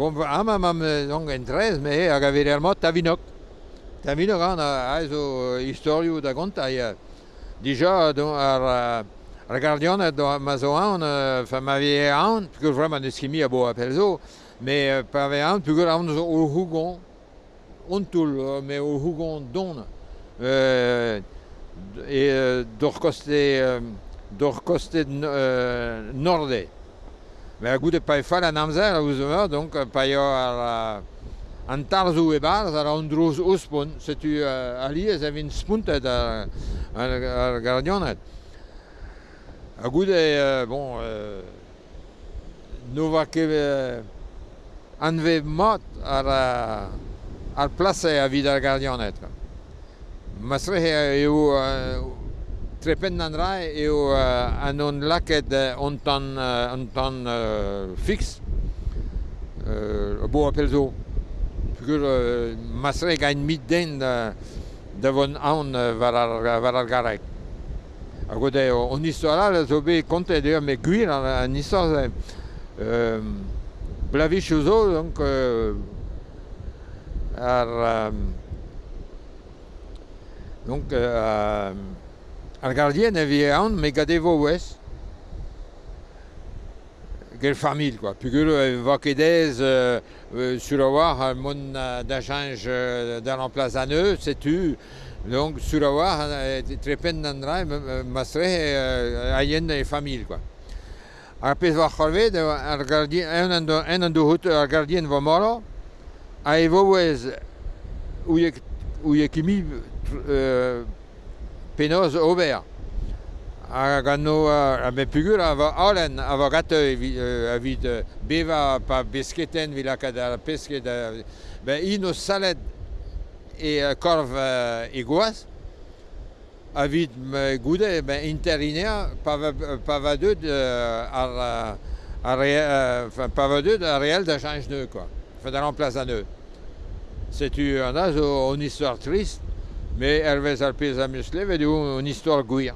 Bon, amam am donc en trez, me hag a veder mot tavinok. Tavinok an a zo historiou da gontai. Dija don ar regardion do mazo an fa ma vie an, pugur vraiment skimi a bo apel zo, me pa ve an pugur an zo o hugon. ontul, me o hugon don. Euh et dor koste dor koste norde. Mais gout e pae fall an amzer a ouzeur, donc pae ar an tarzou e barz ar an droz ospon, setu uh, ali ez evin spuntet ar, ar, ar gardionet. A gout e, bon, euh, no va ket anve mat ar, ar place a vid ar gardionet. Masre eo uh, trepen an rai eo uh, an on laket uh, fix uh, bo apel zo. Pugur uh, masre gain mit den da, da von an uh, var, ar, var ar garek. A gode on histoire la zo me an, euh, donc euh, donc euh, ar gardien e vie an me gade vo ouest gel famil quoi pugur euh, va kedez euh, euh, sur a ar mon euh, d'agence euh, dans place an eux c'est tu. Donc sur a war euh, trepen an dra masre euh, a yen e famil quoi. Ar pez war c'holved ar gardien en an do hot ar gardien va moro a e vo ouez ou ye, ou ye kimi euh, penoz ober a gano a me pugur a va alen a va gato a vid beva pa besketen vila kad a pesket ben ino e korv e a va, va va da chanj neu quoi. Da a o, on histoire triste? Mais Hervé Alpez a musclé, veut dire une histoire gouille.